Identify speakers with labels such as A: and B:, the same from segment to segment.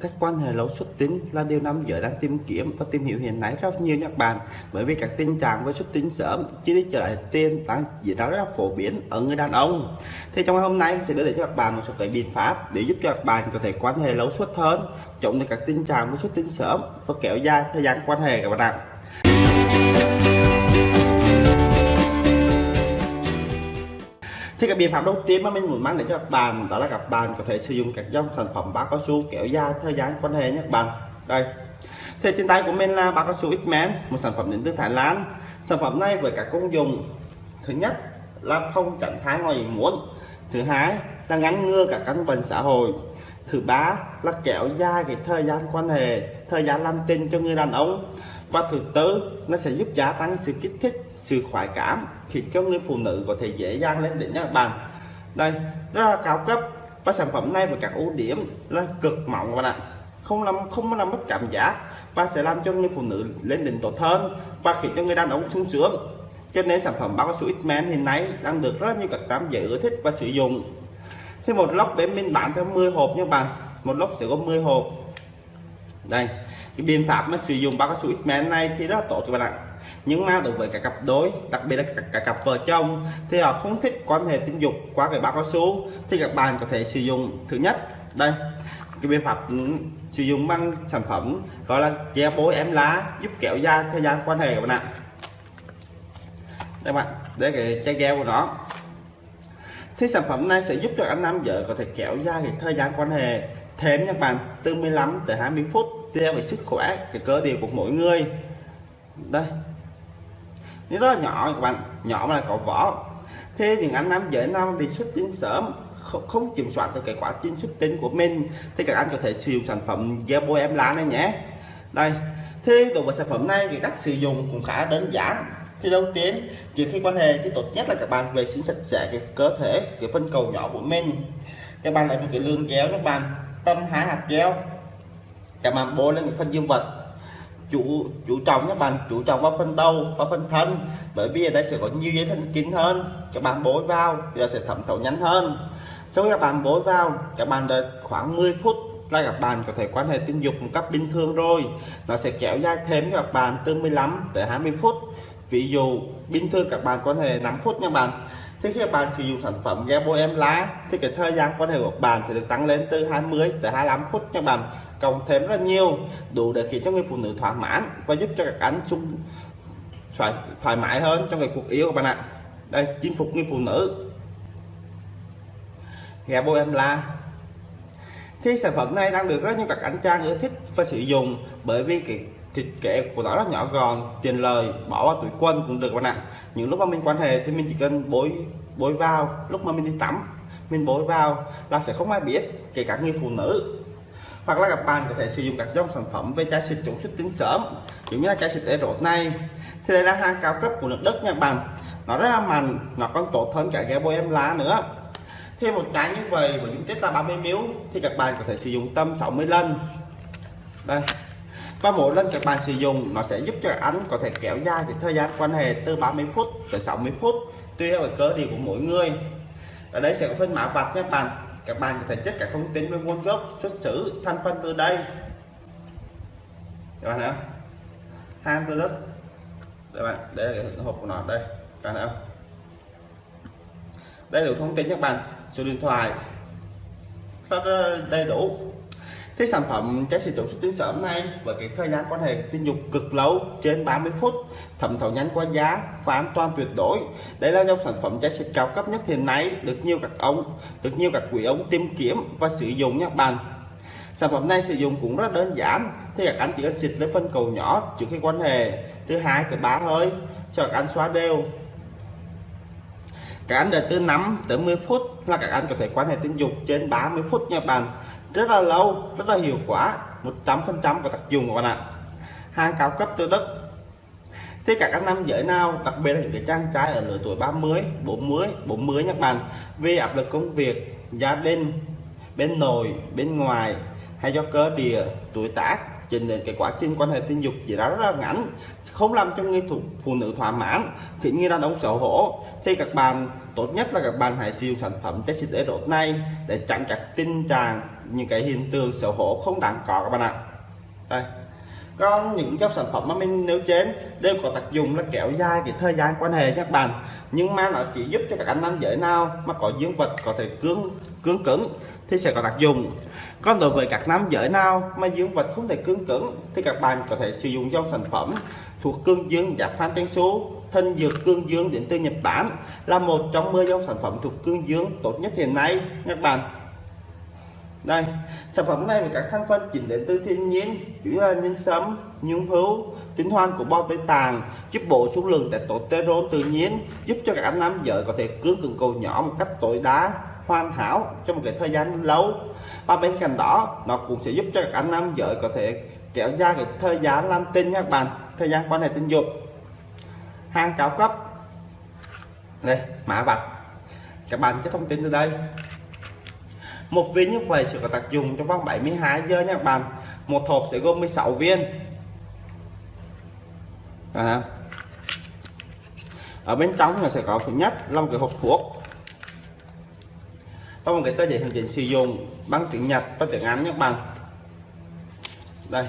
A: Các quan hệ lấu xuất tính là điều nam giới đang tìm kiếm và tìm hiểu hiện nay rất nhiều các bạn. Bởi vì các tình trạng với xuất tính sớm chỉ đi trở lại tiền đang diễn ra rất là phổ biến ở người đàn ông. Thì trong ngày hôm nay mình sẽ đưa đến cho các bạn một số cái biện pháp để giúp cho các bạn có thể quan hệ lấu xuất hơn, chống được các tình trạng với xuất tính sớm và kéo dài thời gian quan hệ các bạn ạ. Thì cái biện pháp đầu tiên mà mình muốn mang đến cho các bạn đó là các bạn có thể sử dụng các dòng sản phẩm bao cao su kéo dài thời gian quan hệ nhé các bạn. Đây. Thì trên tay của mình là bao cao su X-Men, một sản phẩm đến từ Thái Lan. Sản phẩm này với các công dụng. Thứ nhất là không tránh thai ngoài ý muốn. Thứ hai là ngăn ngừa các căn bệnh xã hội. Thứ ba là kéo dài cái thời gian quan hệ, thời gian làm tình cho người đàn ông và thứ tư nó sẽ giúp gia tăng sự kích thích, sự khoái cảm, khiến cho người phụ nữ có thể dễ dàng lên đỉnh các bạn. Đây rất là cao cấp, và sản phẩm này với các ưu điểm là cực mỏng các bạn ạ. Không làm không làm mất cảm giác, và sẽ làm cho người phụ nữ lên đỉnh tốt hơn, và khiến cho người đàn ông sung sướng. Cho nên sản phẩm bao cao su X-Men hiện nay đang được rất nhiều các nam giới ưa thích và sử dụng. Thì một lốc bên mình bán theo 10 hộp nha bạn. Một lốc sẽ có 10 hộp. Đây cái biện pháp mà sử dụng bao cao su ít men này thì rất là tốt cho bạn ạ. Nhưng mà đối với các cặp đôi đặc biệt là các, các cặp vợ chồng thì họ không thích quan hệ tình dục qua cái bao cao su thì các bạn có thể sử dụng thứ nhất đây cái biện pháp ừ, sử dụng bằng sản phẩm gọi là gel bối em lá giúp kéo dài thời gian quan hệ các bạn ạ. Đây bạn để cái chai gel của nó. Thì sản phẩm này sẽ giúp cho anh nam vợ có thể kéo dài cái thời gian quan hệ thêm nha bạn từ 15 tới 20 phút theo về sức khỏe cái cơ địa của mỗi người. Đây. Nó nhỏ các bạn nhỏ mà là có vỏ. Thế những anh nam giới nam bị xuất tinh sớm không, không kiểm soát được cái quá trình xuất tinh của mình. Thì các anh có thể sử dụng sản phẩm gel bôi em lá này nhé. Đây. Thế đối với sản phẩm này thì cách sử dụng cũng khá đơn giản. Thì đầu tiên trước khi quan hệ thì tốt nhất là các bạn vệ sinh sạch sẽ cái cơ thể cái phân cầu nhỏ của mình. Các bạn lấy một cái lương kéo các bạn tâm hai hạt kéo các bạn bôi lên những phần dương vật. Chủ chủ trọng các bạn chủ trọng vào phần đầu và phần thân. Bởi vì ở đây sẽ có nhiều dây thần kinh hơn. Các bạn bôi vào giờ sẽ thẩm thấu nhanh hơn. Sau khi các bạn bôi vào, các bạn đợi khoảng 10 phút là các bạn có thể quan hệ tình dục một cách bình thường rồi. Nó sẽ kéo dài thêm cho các bạn từ 15 tới 20 phút. Ví dụ, bình thường các bạn quan hệ 5 phút nha bạn thì khi các bạn sử dụng sản phẩm ghe bôi em lá thì cái thời gian quan hệ của bạn sẽ được tăng lên từ 20 tới 25 phút cho bạn. Cộng thêm rất nhiều đủ để khiến cho người phụ nữ thỏa mãn và giúp cho các anh sung thoải, thoải mái hơn trong cái cuộc yêu của bạn ạ. Đây chinh phục người phụ nữ. Ghe bôi em lá. Thì sản phẩm này đang được rất nhiều các anh trang ưa thích và sử dụng bởi vì cái thịt kệ của nó rất nhỏ gọn, tiền lời, bỏ vào túi quân cũng được bạn ạ. Những lúc mà mình quan hệ thì mình chỉ cần bối bối vào. Lúc mà mình đi tắm, mình bối vào là sẽ không ai biết, kể cả người phụ nữ. Hoặc là các bạn có thể sử dụng các dòng sản phẩm về chai xịt chống xuất tinh sớm giống như là chai xịt erot này. Thì đây là hàng cao cấp của nước Đức nha bạn. Nó rất là mạnh, nó còn tốt hơn cả cái bôi em lá nữa. Thêm một chai như vậy với dung tích là 30 ml thì các bạn có thể sử dụng tâm 60 lần. Đây và mỗi lần các bạn sử dụng, nó sẽ giúp cho anh có thể kéo dài cái thời gian quan hệ từ 30 phút tới 60 phút, tùy theo cơ địa của mỗi người. Ở đây sẽ có phân mã vạch nha các bạn. Các bạn có thể check các thông tin về nguồn gốc, xuất xứ, thành phần từ đây. Các bạn thấy không? Hàng từ đất các bạn, đây là cái hộp của nó, đây. Các bạn thấy không? Đây là thông tin các bạn. Số điện thoại. Rất đầy đủ thì sản phẩm trái xịt chống xuất tinh sớm này với cái thời gian quan hệ tình dục cực lâu trên 30 phút, thẩm thấu nhanh qua giá và an toàn tuyệt đối. Đây là dòng sản phẩm trái xịt cao cấp nhất hiện nay, được nhiều các ông, được nhiều các quý ông tìm kiếm và sử dụng nha bạn. Sản phẩm này sử dụng cũng rất đơn giản, thì các anh chỉ cần xịt lấy phân cầu nhỏ trước khi quan hệ, từ hai tới ba hơi, cho các anh xóa đều. Các anh đợi từ 5 tới 10 phút là các anh có thể quan hệ tình dục trên 30 phút nha bạn rất là lâu rất là hiệu quả 100% có tác dụng của bạn ạ. Hàng cao cấp từ Đức. Thế cả các nam giới nào đặc biệt là những cái trang trai ở lứa tuổi 30 40 40 nhé bạn vì áp lực công việc gia đình bên nội bên ngoài hay do cơ địa tuổi tác trình đến cái quá trình quan hệ tình dục chỉ đó rất là ngắn không làm cho người thủ, phụ nữ thỏa mãn thì như đàn ông xấu hổ. Thì các bạn tốt nhất là các bạn hãy sử dụng sản phẩm chất xịt độ này để chặn các tình trạng những cái hiện tượng xấu hổ không đáng có các bạn ạ. Đây. Còn những trong sản phẩm mà mình nêu trên đều có tác dụng là kéo dài cái thời gian quan hệ các bạn. Nhưng mà nó chỉ giúp cho các anh nam giới nào mà có dương vật có thể cứng cứng cứng thì sẽ có tác dụng. Còn đối với các nam giới nào mà dương vật không thể cứng cứng thì các bạn có thể sử dụng dòng sản phẩm thuộc cương dương giáp phan trang số thân dược cương dương đến từ Nhật Bản là một trong 10 dòng sản phẩm thuộc cương dương tốt nhất hiện nay các bạn đây, sản phẩm này với các thành phần chính đến từ thiên nhiên, chủ yếu là nhân sâm, nhung hữu, tinh hoan của bao tây tàng giúp bổ sung lượng testosterone tự nhiên, giúp cho các anh nam giới có thể cương cường cầu nhỏ một cách tối đa, hoàn hảo trong một cái thời gian lâu. Và bên cạnh đó, nó cũng sẽ giúp cho các anh nam giới có thể kéo dài cái thời gian làm tinh các bạn, thời gian quan hệ tình dục. Hàng cao cấp. Đây, mã vạch. Các bạn cái thông tin từ đây một viên như vậy sẽ có tác dụng trong vòng 72 giờ nha các bạn. Một hộp sẽ gồm 16 viên. À, ở bên trong là sẽ có thứ nhất là một cái hộp thuốc. Có một cái tờ giấy hướng dẫn sử dụng bằng tiếng Nhật và tiếng Anh các bạn. Đây.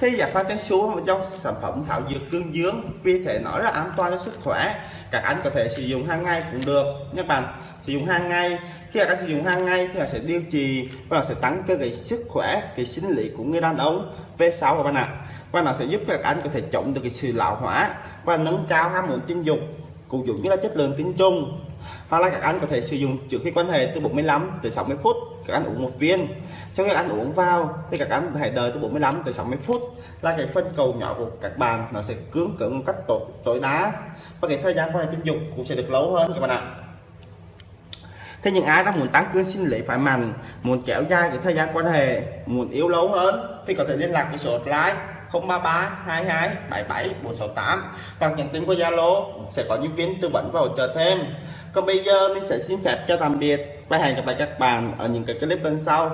A: Thì giải pháp tiếng số một trong sản phẩm thảo dược cương dương vì thể nói là an toàn cho sức khỏe. Các anh có thể sử dụng hàng ngày cũng được các bạn. Sử dụng hàng ngày khi các sử dụng hàng ngày thì họ sẽ điều trị và sẽ tăng cơ cái sức khỏe cái sinh lý của người đàn ông V6 các bạn ạ. Và nó sẽ giúp cho các anh có thể chống được cái sự lão hóa và nâng cao ham muốn tình dục cũng giống như là chất lượng tinh trùng. Hoặc là các anh có thể sử dụng trước khi quan hệ từ 45 tới 60 phút các anh uống một viên. Sau khi anh uống vào thì các anh hãy đợi từ 45 tới 60 phút là cái phân cầu nhỏ của các bạn nó sẽ cứng cứng một cách tối, tối đá và cái thời gian quan hệ tình dục cũng sẽ được lâu hơn các bạn ạ thế những ai đang muốn tăng cường sinh lý phải mạnh muốn kéo dài cái thời gian quan hệ, muốn yếu lâu hơn, thì có thể liên lạc với số hotline 033 22 77 468 hoặc nhắn tin qua Zalo, sẽ có nhân viên tư vấn và hỗ trợ thêm. Còn bây giờ mình sẽ xin phép cho tạm biệt và hẹn gặp lại các bạn ở những cái clip bên sau.